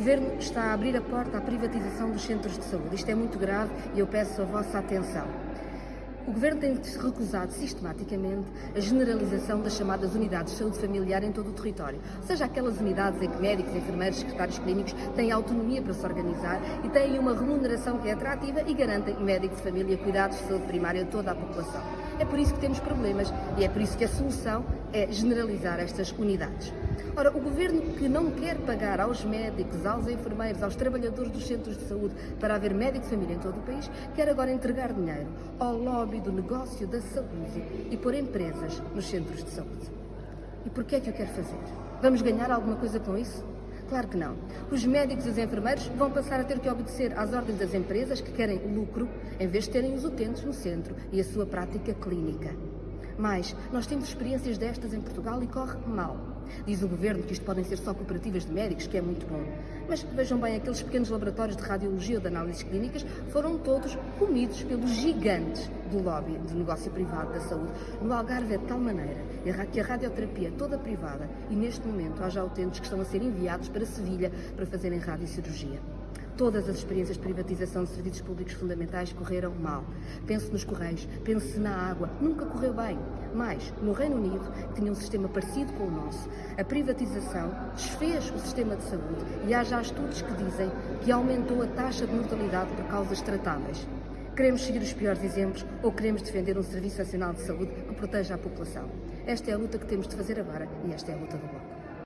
Governo está a abrir a porta à privatização dos centros de saúde. Isto é muito grave e eu peço a vossa atenção. O Governo tem recusado sistematicamente a generalização das chamadas unidades de saúde familiar em todo o território, ou seja, aquelas unidades em que médicos, enfermeiros, secretários clínicos têm autonomia para se organizar e têm uma remuneração que é atrativa e garantem médicos de família cuidados de saúde primária a toda a população. É por isso que temos problemas e é por isso que a solução é generalizar estas unidades. Ora, o governo que não quer pagar aos médicos, aos enfermeiros, aos trabalhadores dos centros de saúde para haver médico de família em todo o país, quer agora entregar dinheiro ao lobby do negócio da saúde e pôr empresas nos centros de saúde. E por que é que o quer fazer? Vamos ganhar alguma coisa com isso? Claro que não. Os médicos e os enfermeiros vão passar a ter que obedecer às ordens das empresas que querem lucro, em vez de terem os utentes no centro e a sua prática clínica. Mas nós temos experiências destas em Portugal e corre mal. Diz o governo que isto podem ser só cooperativas de médicos, que é muito bom. Mas vejam bem, aqueles pequenos laboratórios de radiologia ou de análises clínicas foram todos comidos pelos gigantes do lobby de negócio privado da saúde. No Algarve é de tal maneira que a radioterapia é toda privada e neste momento há já utentes que estão a ser enviados para Sevilha para fazerem radiocirurgia. Todas as experiências de privatização de serviços públicos fundamentais correram mal. Pense nos Correios, pense na água, nunca correu bem. Mas, no Reino Unido, que tinha um sistema parecido com o nosso, a privatização desfez o sistema de saúde e há já estudos que dizem que aumentou a taxa de mortalidade por causas tratáveis. Queremos seguir os piores exemplos ou queremos defender um Serviço Nacional de Saúde que proteja a população? Esta é a luta que temos de fazer agora e esta é a luta do Bloco.